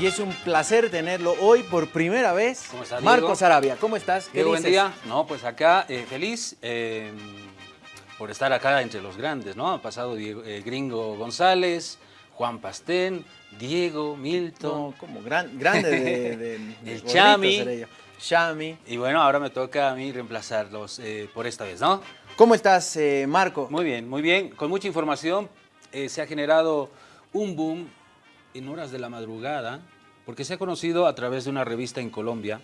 Y es un placer tenerlo hoy por primera vez. ¿Cómo está, Marcos Arabia, ¿cómo estás? ¿Qué Diego, buen día. No, pues acá eh, feliz eh, por estar acá entre los grandes, ¿no? Han pasado Diego- eh, Gringo González, Juan Pastén, Diego, Milton. No, como gran, grande de, de- de El Chami. Y bueno, ahora me toca a mí reemplazarlos por esta vez, ¿no? ¿Cómo estás, Marco? Muy bien, muy bien. Con mucha información se ha generado un boom en horas de la madrugada, porque se ha conocido a través de una revista en Colombia,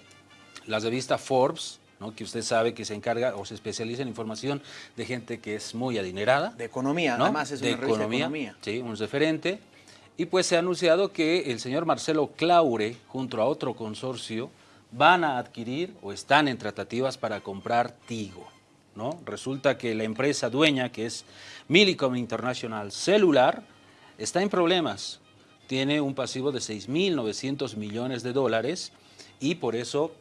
la revista Forbes, ¿no? que usted sabe que se encarga o se especializa en información de gente que es muy adinerada. De economía, ¿no? además es de una revista economía, de economía. Sí, un referente. Y pues se ha anunciado que el señor Marcelo Claure, junto a otro consorcio, van a adquirir o están en tratativas para comprar Tigo. ¿no? Resulta que la empresa dueña, que es Millicom International Cellular, está en problemas. Tiene un pasivo de 6.900 millones de dólares y por eso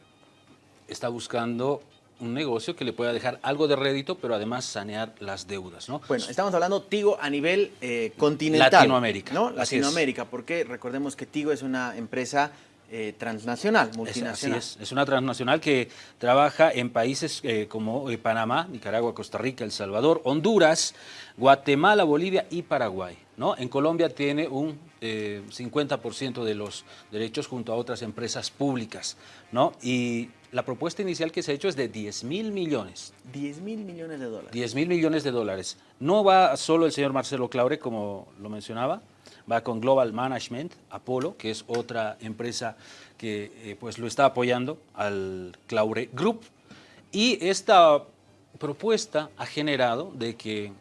está buscando un negocio que le pueda dejar algo de rédito, pero además sanear las deudas. ¿no? Bueno, estamos hablando Tigo a nivel eh, continental. Latinoamérica, ¿no? es. Latinoamérica, porque recordemos que Tigo es una empresa eh, transnacional, Es- multinacional. Así es, es una transnacional que trabaja en países eh, como Panamá, Nicaragua, Costa Rica, El Salvador, Honduras, Guatemala, Bolivia y Paraguay. ¿no? En Colombia tiene un eh, 50% de los derechos junto a otras empresas públicas. ¿no? Y la propuesta inicial que se ha hecho es de 10 mil millones. 10 mil millones de dólares. 10 mil millones de dólares. No va solo el señor Marcelo Claure, como lo mencionaba, va con Global Management, Apolo, que es otra empresa que eh, pues lo está apoyando al Claure Group. Y esta propuesta ha generado de que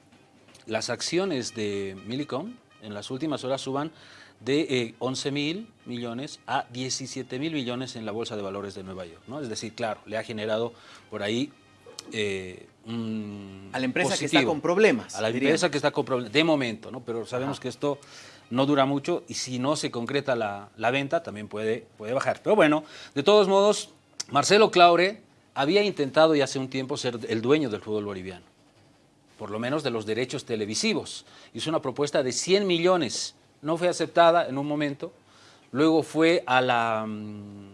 las acciones de Millicom en las últimas horas suban de eh, 11 mil millones a 17 mil millones en la Bolsa de Valores de Nueva York. ¿no? Es decir, claro, le ha generado por ahí eh, un A la empresa que está con problemas, A la empresa que está con problemas, de momento, ¿no? pero sabemos que esto no dura mucho y si no se concreta la, la venta también puede, puede bajar. Pero bueno, de todos modos, Marcelo Claure había intentado ya hace un tiempo ser el dueño del fútbol boliviano por lo menos de los derechos televisivos. Hizo una propuesta de 100 millones, no fue aceptada en un momento, luego fue a la, mm,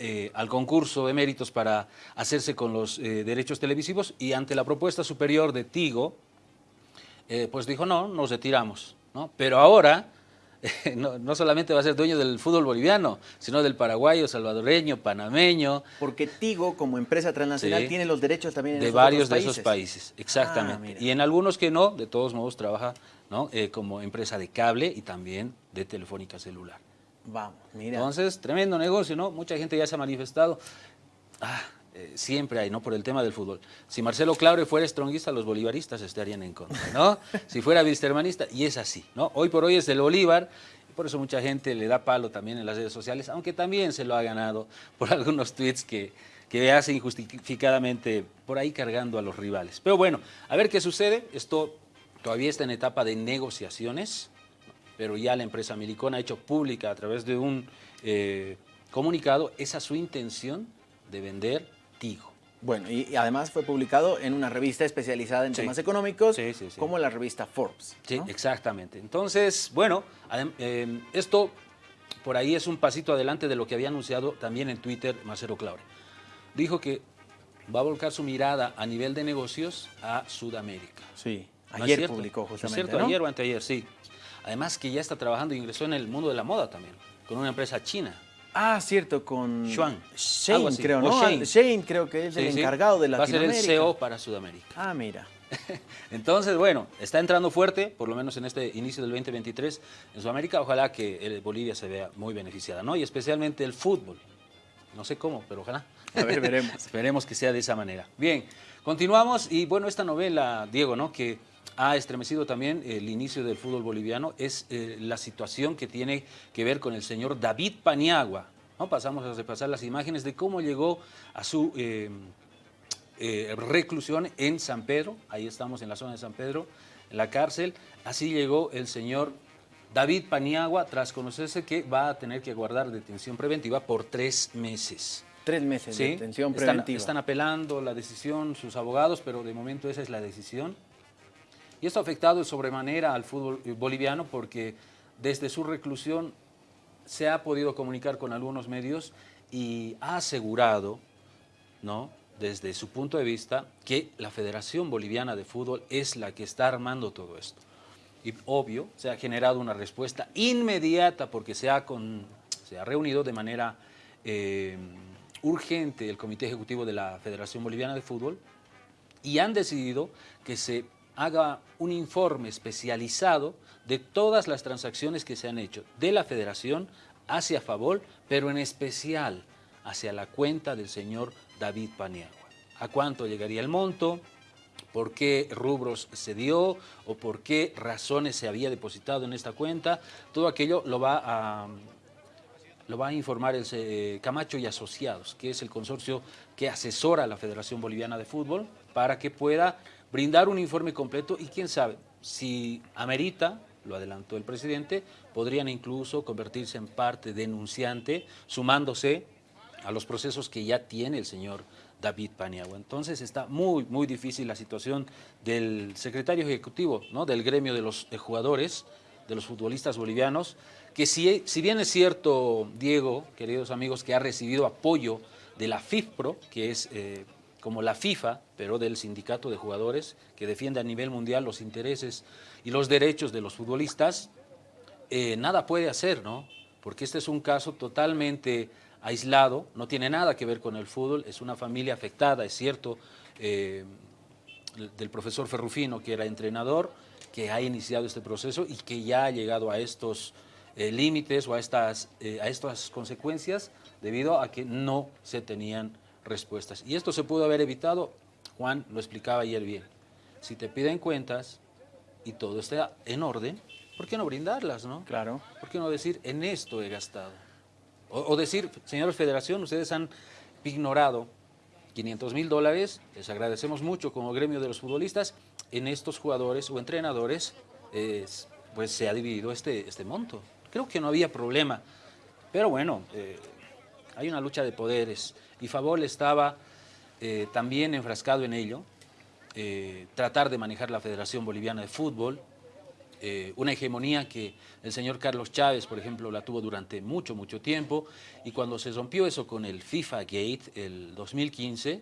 eh, al concurso de méritos para hacerse con los eh, derechos televisivos y ante la propuesta superior de Tigo, eh, pues dijo no, nos retiramos. ¿no? Pero ahora no, no solamente va a ser dueño del fútbol boliviano, sino del paraguayo, salvadoreño, panameño, Porque Tigo, como empresa transnacional, Sí. tiene los derechos también en de esos varios otros de esos países, Ah, exactamente. y en algunos que no, de todos modos trabaja ¿no? Eh, como empresa de cable y también de telefónica celular. Vamos, mira. Entonces, tremendo negocio, ¿no? Mucha gente ya se ha manifestado. Ah, eh, siempre hay, ¿no? Por el tema del fútbol. Si Marcelo Claure fuera stronguista, los bolivaristas estarían en contra, ¿no? si fuera wilstermanista, y es así, ¿no? Hoy por hoy es del Bolívar, y por eso mucha gente le da palo también en las redes sociales, aunque también se lo ha ganado por algunos tweets que, que hace injustificadamente por ahí cargando a los rivales. Pero bueno, a ver qué sucede. Esto todavía está en etapa de negociaciones pero ya la empresa Milicón ha hecho pública a través de un eh, comunicado esa su intención de vender Bueno, y, y además fue publicado en una revista especializada en Sí. temas económicos, Sí, sí, sí. como la revista Forbes. Sí, ¿no? exactamente. Entonces, bueno, eh, esto por ahí es un pasito adelante de lo que había anunciado también en Twitter Marcelo Claure. Dijo que va a volcar su mirada a nivel de negocios a Sudamérica. Sí. ¿No Ayer cierto? publicó ¿No es justamente, cierto? ¿no? Ayer o anteayer, sí. Además que ya está trabajando y ingresó en el mundo de la moda también, con una empresa china. Ah, cierto, con algo Shane, creo, ¿no? Shane. Shane creo que es el sí. encargado de Va a ser Latinoamérica. el CEO para Sudamérica. Ah, mira. Entonces, bueno, está entrando fuerte, por lo menos en este inicio del 2023 en Sudamérica. Ojalá que eh, Bolivia se vea muy beneficiada, ¿no? Y especialmente el fútbol. No sé cómo, pero ojalá. A ver, veremos. Esperemos que sea de esa manera. Bien, continuamos y bueno, esta novela, Diego, ¿no? Que ha estremecido también el inicio del fútbol boliviano es eh, la situación que tiene que ver con el señor David Paniagua. ¿no? Pasamos a repasar las imágenes de cómo llegó a su eh, eh, reclusión en San Pedro. Ahí estamos en la zona de San Pedro, en la cárcel. Así llegó el señor David Paniagua tras conocerse que va a tener que guardar detención preventiva por tres meses. Tres meses de detención están- preventiva. Están, apelando la decisión sus abogados, pero de momento esa es la decisión. Y esto ha afectado de sobremanera al fútbol boliviano porque desde su reclusión se ha podido comunicar con algunos medios y ha asegurado, ¿no? desde su punto de vista, que la Federación Boliviana de Fútbol es la que está armando todo esto. Y obvio, se ha generado una respuesta inmediata porque se ha, con, se ha reunido de manera eh, urgente el Comité Ejecutivo de la Federación Boliviana de Fútbol y han decidido que se haga un informe especializado de todas las transacciones que se han hecho de la Federación hacia Favol, pero en especial hacia la cuenta del señor David Paniagua. ¿A cuánto llegaría el monto? ¿Por qué rubros se dio? ¿O por qué razones se había depositado en esta cuenta? Todo aquello lo va a, lo va a informar el eh, Camacho y Asociados, que es el consorcio que asesora a la Federación Boliviana de Fútbol, para que pueda brindar un informe completo y quién sabe, si amerita, lo adelantó el presidente, podrían incluso convertirse en parte denunciante, sumándose a los procesos que ya tiene el señor David Paniagua. Entonces está muy, muy difícil la situación del secretario ejecutivo, ¿no? del gremio de los jugadores, de los futbolistas bolivianos, que si, si bien es cierto, Diego, queridos amigos, que ha recibido apoyo de la FIFPRO, que es eh, como la FIFA, pero del sindicato de jugadores, que defiende a nivel mundial los intereses y los derechos de los futbolistas, eh, nada puede hacer, ¿no? Porque este es un caso totalmente aislado, no tiene nada que ver con el fútbol, es una familia afectada, es cierto, eh, del profesor Ferrufino, que era entrenador, que ha iniciado este proceso y que ya ha llegado a estos eh, límites o a estas, a estas consecuencias debido a que no se tenían respuestas. Y esto se pudo haber evitado, Juan lo explicaba ayer bien, si te piden cuentas y todo está en orden, ¿por qué no brindarlas, no? Claro. ¿Por qué no decir, en esto he gastado? O, decir, señores Federación, ustedes han ignorado 500 mil dólares, les agradecemos mucho como gremio de los futbolistas, en estos jugadores o entrenadores, pues se ha dividido este, este monto. Creo que no había problema, pero bueno, eh, hay una lucha de poderes y Favol estaba eh, también enfrascado en ello, eh, tratar de manejar la Federación Boliviana de Fútbol, eh, una hegemonía que el señor Carlos Chávez, por ejemplo, la tuvo durante mucho, mucho tiempo, y cuando se rompió eso con el FIFA Gate, el 2015,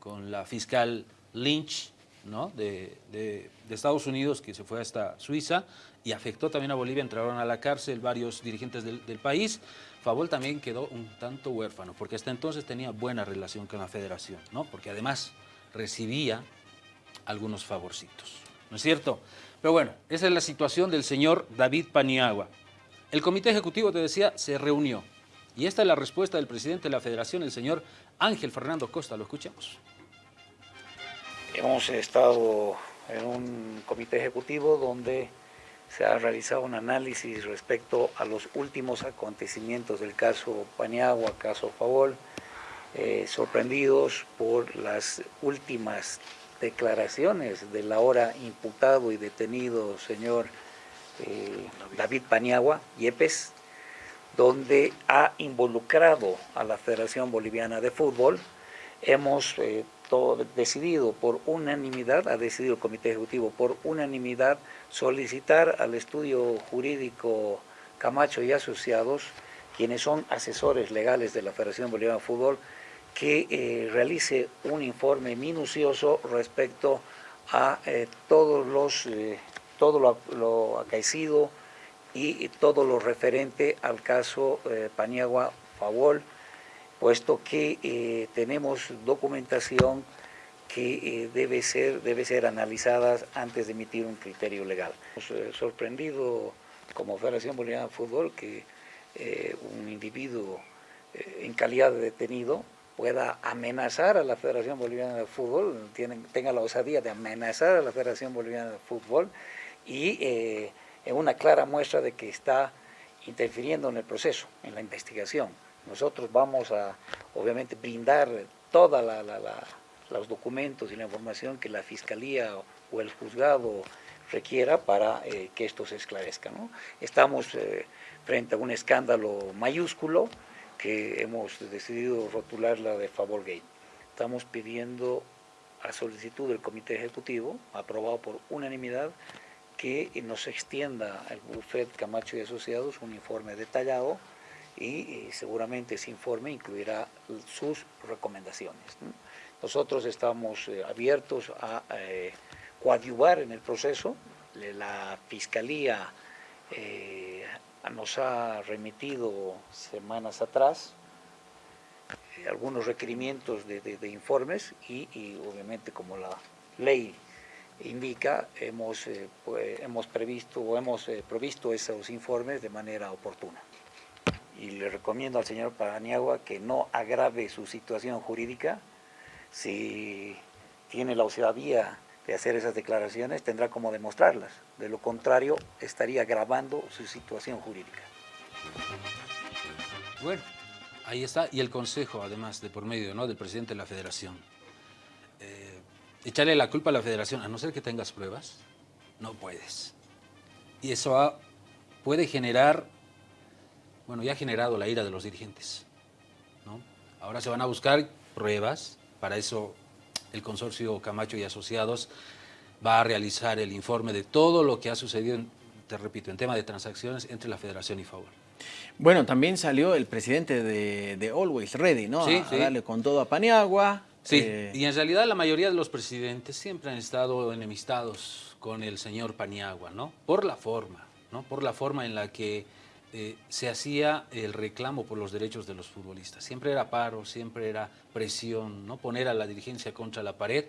con la fiscal Lynch ¿no? de, Estados Unidos, que se fue hasta Suiza, y afectó también a Bolivia, entraron a la cárcel varios dirigentes del, país, Favol también quedó un tanto huérfano, porque hasta entonces tenía buena relación con la federación, ¿no? porque además recibía algunos favorcitos, ¿no es cierto? Pero bueno, esa es la situación del señor David Paniagua. El comité ejecutivo, te decía, se reunió. Y esta es la respuesta del presidente de la federación, el señor Ángel Fernando Costa. Lo escuchamos. Hemos estado en un comité ejecutivo donde se ha realizado un análisis respecto a los últimos acontecimientos del caso Paniagua, caso Favol, eh, sorprendidos por las últimas declaraciones del ahora imputado y detenido señor eh, David Paniagua, Yepes, donde ha involucrado a la Federación Boliviana de Fútbol. Hemos eh, decidido por unanimidad, ha decidido el Comité Ejecutivo por unanimidad solicitar al estudio jurídico Camacho y Asociados, quienes son asesores legales de la Federación Boliviana de Fútbol, que eh, realice un informe minucioso respecto a eh, todos los, eh, todo lo, acaecido y todo lo referente al caso Paniagua Favol, puesto que tenemos documentación que debe, ser, debe ser analizada antes de emitir un criterio legal. Hemos sorprendido como Federación Boliviana de Fútbol que un individuo en calidad de detenido pueda amenazar a la Federación Boliviana de Fútbol, tenga la osadía de amenazar a la Federación Boliviana de Fútbol y eh, en una clara muestra de que está interfiriendo en el proceso, en la investigación. Nosotros vamos a, obviamente, brindar todos los documentos y la información que la Fiscalía o el juzgado requiera para eh, que esto se esclarezca. Estamos eh, frente a un escándalo mayúsculo, que hemos decidido rotularla de favor gay. Estamos pidiendo a solicitud del Comité Ejecutivo, aprobado por unanimidad, que nos extienda el bufet Camacho y Asociados un informe detallado y, seguramente ese informe incluirá sus recomendaciones. Nosotros estamos eh, abiertos a eh, coadyuvar en el proceso. La Fiscalía eh, nos ha remitido semanas atrás algunos requerimientos de, informes y, obviamente como la ley indica, hemos, pues, hemos previsto o hemos provisto esos informes de manera oportuna y le recomiendo al señor Paniagua que no agrave su situación jurídica. Si tiene la osadía de hacer esas declaraciones, tendrá como demostrarlas. De lo contrario, estaría agravando su situación jurídica. Bueno, ahí está. Y el consejo, además, de por medio ¿no? del presidente de la federación. Eh, echarle la culpa a la federación, a no ser que tengas pruebas, no puedes. Y eso puede generar bueno, ya ha generado la ira de los dirigentes. ¿no? Ahora se van a buscar pruebas, para eso el consorcio Camacho y Asociados va a realizar el informe de todo lo que ha sucedido, te repito, en tema de transacciones entre la Federación y Favor. Bueno, también salió el presidente de, Always Ready, ¿no? Sí, a, darle con todo a Paniagua. Sí, eh, y en realidad la mayoría de los presidentes siempre han estado enemistados con el señor Paniagua, ¿no? Por la forma, ¿no? Por la forma en la que eh, se hacía el reclamo por los derechos de los futbolistas. Siempre era paro, siempre era presión, ¿no? poner a la dirigencia contra la pared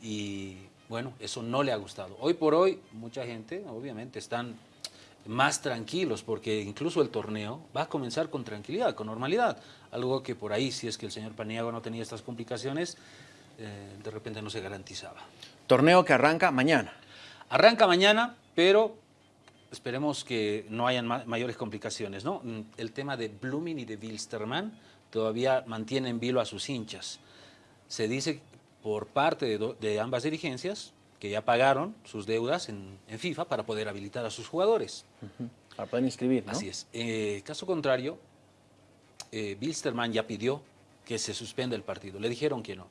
y bueno, eso no le ha gustado. Hoy por hoy mucha gente obviamente están más tranquilos porque incluso el torneo va a comenzar con tranquilidad, con normalidad. Algo que por ahí, si es que el señor Paniagua no tenía estas complicaciones, eh, de repente no se garantizaba. Torneo que arranca mañana. Arranca mañana, pero esperemos que no hayan mayores complicaciones. ¿no? Mm, el tema de Blooming y de Wilstermann todavía mantiene en vilo a sus hinchas. Se dice por parte de, ambas dirigencias que ya pagaron sus deudas en, FIFA para poder habilitar a sus jugadores. Para poder inscribir, ¿no? Así es. Eh, caso contrario, eh, Wilstermann ya pidió que se suspenda el partido. Le dijeron que no.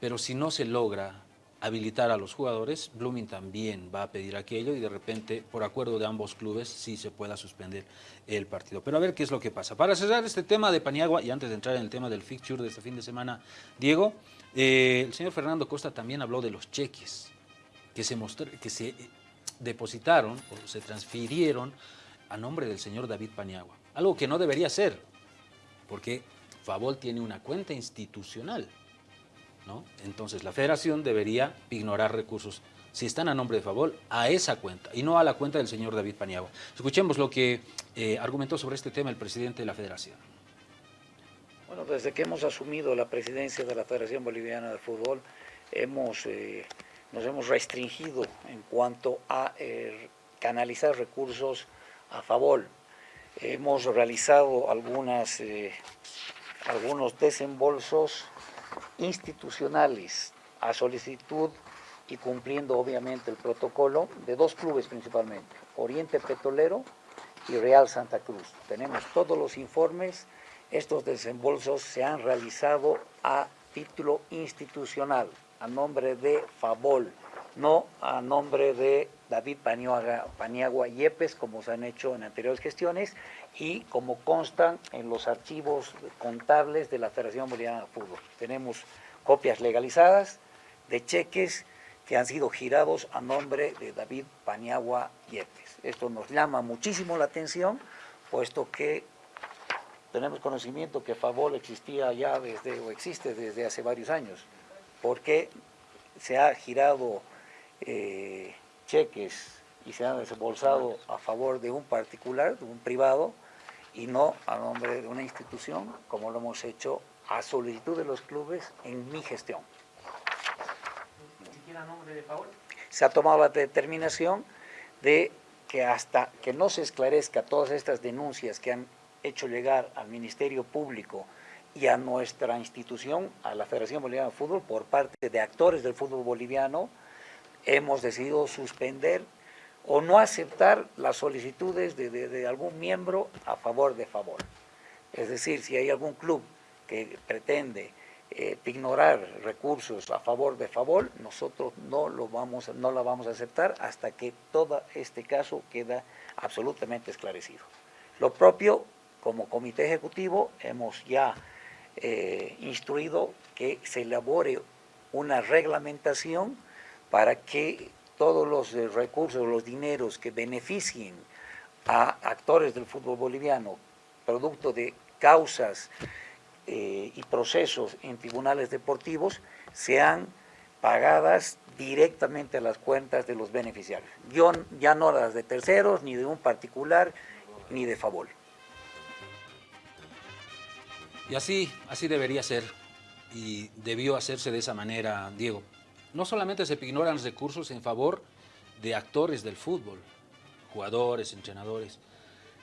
Pero si no se logra habilitar a los jugadores, Blooming también va a pedir aquello y de repente, por acuerdo de ambos clubes, sí se pueda suspender el partido. Pero a ver qué es lo que pasa. Para cerrar este tema de Paniagua, y antes de entrar en el tema del fixture de este fin de semana, Diego, eh, el señor Fernando Costa también habló de los cheques que se, que se depositaron o se transfirieron a nombre del señor David Paniagua. Algo que no debería ser, porque Favol tiene una cuenta institucional entonces la federación debería ignorar recursos, si están a nombre de Favol, a esa cuenta y no a la cuenta del señor David Paniagua. Escuchemos lo que eh, argumentó sobre este tema el presidente de la federación. Bueno, desde que hemos asumido la presidencia de la Federación Boliviana de Fútbol, hemos, eh, nos hemos restringido en cuanto a eh, canalizar recursos a Favol. Hemos realizado algunas, algunos desembolsos institucionales a solicitud y cumpliendo obviamente el protocolo de dos clubes principalmente, Oriente Petrolero y Real Santa Cruz. Tenemos todos los informes, estos desembolsos se han realizado a título institucional, a nombre de Favol, no a nombre de David Paniagua, Paniagua Yepes, como se han hecho en anteriores gestiones, y como constan en los archivos contables de la Federación Boliviana de Fútbol. Tenemos copias legalizadas de cheques que han sido girados a nombre de David Paniagua Yepes. Esto nos llama muchísimo la atención, puesto que tenemos conocimiento que Favol existía ya desde, o existe desde hace varios años, porque se ha girado eh, cheques y se han desembolsado a favor de un particular, de un privado, y no a nombre de una institución, como lo hemos hecho a solicitud de los clubes en mi gestión. ¿Ni siquiera a nombre de? Se ha tomado la determinación de que hasta que no se esclarezca todas estas denuncias que han hecho llegar al Ministerio Público y a nuestra institución, a la Federación Boliviana de Fútbol, por parte de actores del fútbol boliviano, hemos decidido suspender o no aceptar las solicitudes de, algún miembro a favor de favor. Es decir, si hay algún club que pretende eh, ignorar recursos a favor de favor, nosotros no, lo vamos, no la vamos a aceptar hasta que todo este caso queda absolutamente esclarecido. Lo propio como comité ejecutivo hemos ya eh, instruido que se elabore una reglamentación para que todos los eh, recursos, los dineros que beneficien a actores del fútbol boliviano, producto de causas eh, y procesos en tribunales deportivos, sean pagadas directamente a las cuentas de los beneficiarios. Yo, ya no las de terceros, ni de un particular, ni de favor. Y así, así debería ser y debió hacerse de esa manera, Diego. No solamente se ignoran recursos en favor de actores del fútbol, jugadores, entrenadores,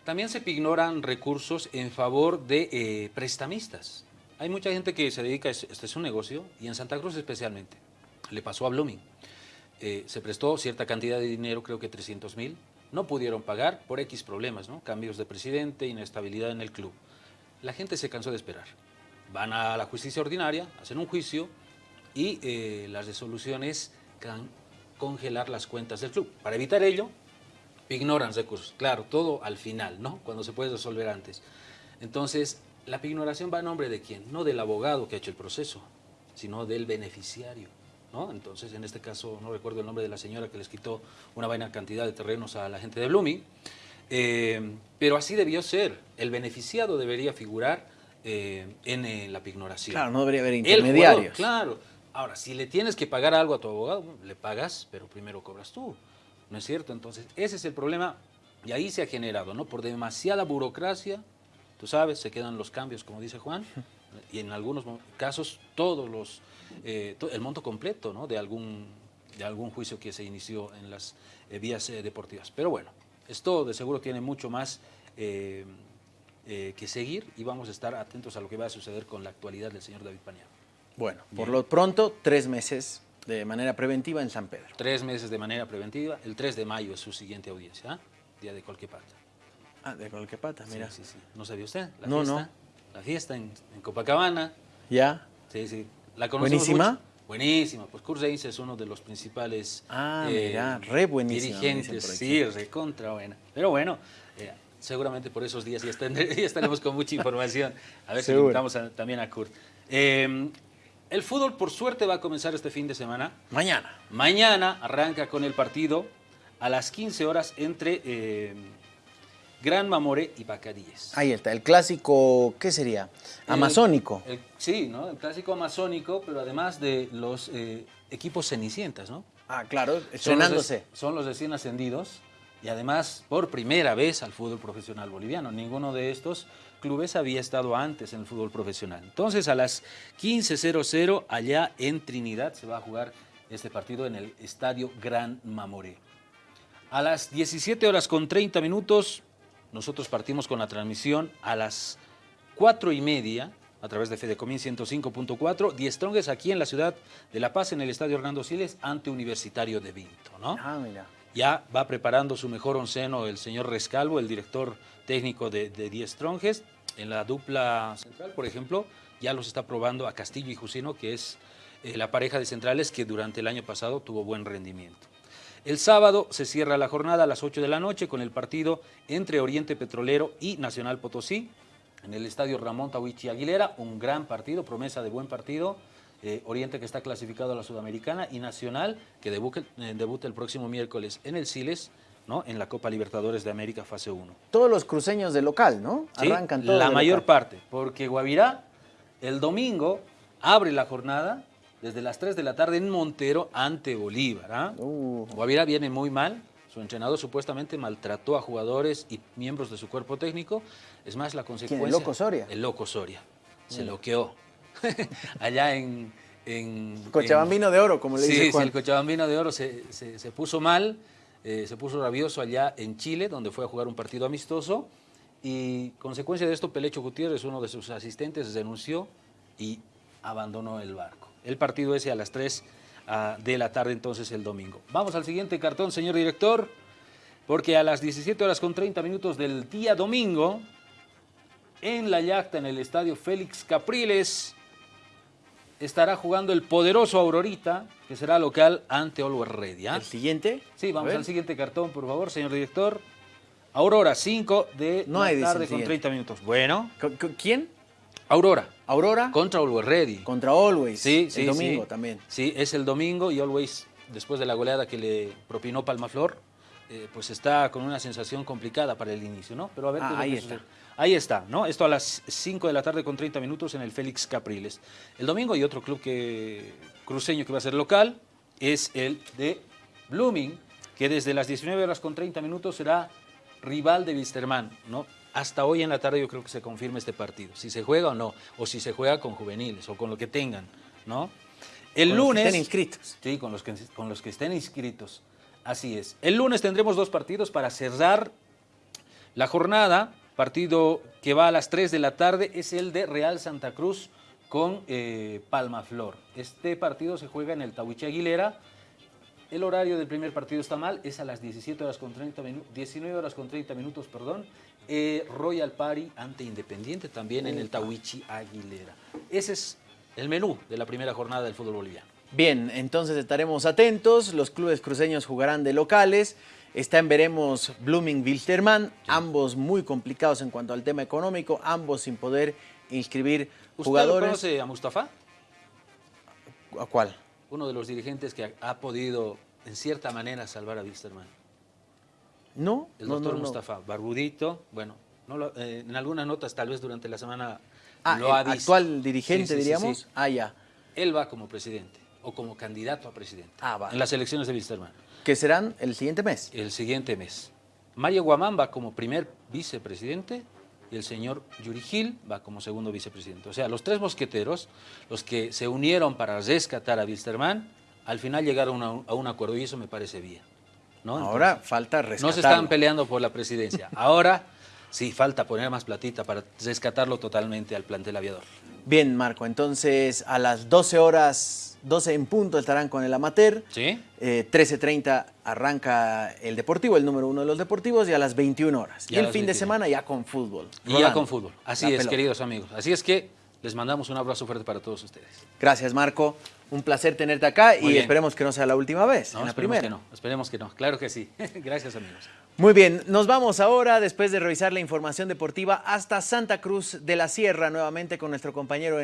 también se ignoran recursos en favor de eh, prestamistas. Hay mucha gente que se dedica, este es un negocio, y en Santa Cruz especialmente. Le pasó a Blooming. Eh, se prestó cierta cantidad de dinero, creo que 300 mil, no pudieron pagar por X problemas, ¿no? cambios de presidente, inestabilidad en el club. La gente se cansó de esperar. Van a la justicia ordinaria, hacen un juicio y eh, la resolución es congelar las cuentas del club. Para evitar ello, ignoran recursos. Claro, todo al final, ¿no? Cuando se puede resolver antes. Entonces, la ignoración va a nombre de quién? No del abogado que ha hecho el proceso, sino del beneficiario. ¿no? Entonces, en este caso, no recuerdo el nombre de la señora que les quitó una vaina cantidad de terrenos a la gente de Blooming, eh, pero así debió ser. El beneficiado debería figurar eh, en, la pignoración. Claro, no debería haber intermediarios. claro. Ahora, si le tienes que pagar algo a tu abogado, le pagas, pero primero cobras tú. ¿No es cierto? Entonces, ese es el problema y ahí se ha generado, ¿no? Por demasiada burocracia, tú sabes, se quedan los cambios, como dice Juan, y en algunos casos todos los, eh, el monto completo, ¿no? De algún, de algún juicio que se inició en las eh, vías eh, deportivas. Pero bueno, esto de seguro tiene mucho más que seguir y vamos a estar atentos a lo que va a suceder con la actualidad del señor David Paniagua. Bueno, por lo pronto, tres meses de manera preventiva en San Pedro. Tres meses de manera preventiva. El 3 de mayo es su siguiente audiencia, ¿ah? Día de Colquepata. Ah, de Colquepata, mira. Sí, sí, ¿No sabía usted? La no, fiesta, no. La fiesta en, Copacabana. ¿Ya? Sí, sí. ¿La ¿Buenísima? Buenísima. Pues Kurt es uno de los principales ah, mira, eh, re buenísima, dirigentes. Sí, recontra buena. Pero bueno, eh, seguramente por esos días ya, estaremos con mucha información. A ver si invitamos también a Kurt. Eh, el fútbol, por suerte, va a comenzar este fin de semana. Mañana. Mañana arranca con el partido a las 15 horas entre eh, Gran Mamoré y Bacadíes. Ahí está, el clásico, ¿qué sería? Amazónico. sí, ¿no? El clásico amazónico, pero además de los eh, equipos cenicientas, ¿no? Ah, claro, estrenándose. Son los, recién ascendidos y además por primera vez al fútbol profesional boliviano. Ninguno de estos clubes había estado antes en el fútbol profesional. Entonces a las 15.00 allá en Trinidad se va a jugar este partido en el Estadio Gran Mamoré. A las 17 horas con 30 minutos nosotros partimos con la transmisión a las 4 y media a través de Fedecomín 105.4, Die Strongest aquí en la ciudad de La Paz, en el Estadio Hernando Siles, ante Universitario de Vinto, ¿no? Ah, mira. Ya va preparando su mejor onceno el señor Rescalvo, el director técnico de, de Die Strongest. En la dupla central, por ejemplo, ya los está probando a Castillo y Jusino, que es eh, la pareja de centrales que durante el año pasado tuvo buen rendimiento. El sábado se cierra la jornada a las 8 de la noche con el partido entre Oriente Petrolero y Nacional Potosí en el estadio Ramón Tawichi Aguilera, un gran partido, promesa de buen partido. Eh, Oriente que está clasificado a la Sudamericana y Nacional que eh, debuta el próximo miércoles en el Siles ¿no? en la Copa Libertadores de América fase 1. Todos los cruceños de local, ¿no? Arrancan todos La mayor parte, porque Guavirá el domingo abre la jornada desde las 3 de la tarde en Montero ante Bolívar. Uh. Guavirá viene muy mal, su entrenador supuestamente maltrató a jugadores y miembros de su cuerpo técnico. Es más, la consecuencia... ¿El Loco Soria? El Loco Soria. Se loqueó. Allá en... en Cochabambino de Oro, como le dice Juan. Sí, el Cochabambino de Oro se, se puso mal eh, se puso rabioso allá en Chile, donde fue a jugar un partido amistoso, y consecuencia de esto, Pelecho Gutiérrez, uno de sus asistentes, denunció y abandonó el barco. El partido ese a las 3 ah, de la tarde, entonces el domingo. Vamos al siguiente cartón, señor director, porque a las 17 horas con 30 minutos del día domingo, en la yacta, en el estadio Félix Capriles, estará jugando el poderoso Aurorita, que será local ante Always Ready. ¿El siguiente? Sí, vamos al siguiente cartón, por favor, señor director. Aurora, 5 de No la hay, el tarde con siguiente. 30 minutos. Bueno, ¿Quién? Aurora, Aurora contra Always Ready. contra Always. Sí, el sí, domingo sí. también. Sí, es el domingo y Always, después de la goleada que le propinó Palmaflor, eh, pues está con una sensación complicada para el inicio, ¿no? Pero a ver Ah, qué lo ahí está. Ahí está, ¿no? Esto a las 5 de la tarde con 30 minutos en el Félix Capriles. El domingo y otro club que, cruceño que va a ser local es el de Blooming, que desde las 19 horas con 30 minutos será rival de Wisterman, ¿no? Hasta hoy en la tarde yo creo que se confirma este partido, si se juega o no, o si se juega con juveniles o con lo que tengan, ¿no? El Con los que lunes... estén inscritos. Sí, con los, que, con los que estén inscritos. Así es. El lunes tendremos dos partidos para cerrar la jornada. Partido que va a las 3 de la tarde es el de Real Santa Cruz con eh, Palmaflor. Este partido se juega en el Tahuiche Aguilera. El horario del primer partido está mal, es a las 17 horas con 30 minutos, 19 horas con 30 minutos, perdón. Eh, Royal Party ante Independiente también en el Tahuichi Aguilera. Ese es el menú de la primera jornada del fútbol boliviano. Bien, entonces estaremos atentos. Los clubes cruceños jugarán de locales. Está en veremos Blooming Wilterman, ambos muy complicados en cuanto al tema económico, ambos sin poder inscribir ¿Usted jugadores. lo conoce a Mustafa? ¿A cuál? Uno de los dirigentes que ha, podido, en cierta manera, salvar a Wilstermann. No, El no, doctor no, no. Mustafa, barbudito, bueno, no lo- eh, en algunas notas tal vez durante la semana Ah, lo el ha dicho. actual dirigente, Sí, sí, sí, diríamos. sí. Ah, ya. Él va como presidente o como candidato a presidente Ah, vale. en las elecciones de Wilstermann Que serán el siguiente mes. el siguiente mes. Mario Guamán va como primer vicepresidente y el señor Yuri Gil va como segundo vicepresidente. O sea, los tres mosqueteros, los que se unieron para rescatar a Wilstermann, al final llegaron a un, a un acuerdo y eso me parece bien. ¿no? Ahora falta no rescatarlo. se están peleando por la presidencia. Ahora sí falta poner más platita para rescatarlo totalmente al plantel aviador. Bien, Marco, entonces a las 12 horas, 12 en punto estarán con el amateur. ¿Sí? Eh, 13.30 arranca el deportivo, el número uno de los deportivos, y a las 21 horas. Y el fin de 21. semana ya con fútbol. Y ya con fútbol. Así es, pelota. queridos amigos. Así es que les mandamos un abrazo fuerte para todos ustedes. Gracias, Marco. Un placer tenerte acá Muy y bien. esperemos que no sea la última vez, No, en la esperemos primera. que no, esperemos que no. Claro que sí. Gracias, amigos. Muy bien, nos vamos ahora, después de revisar la información deportiva, hasta Santa Cruz de la Sierra, nuevamente con nuestro compañero Enrique.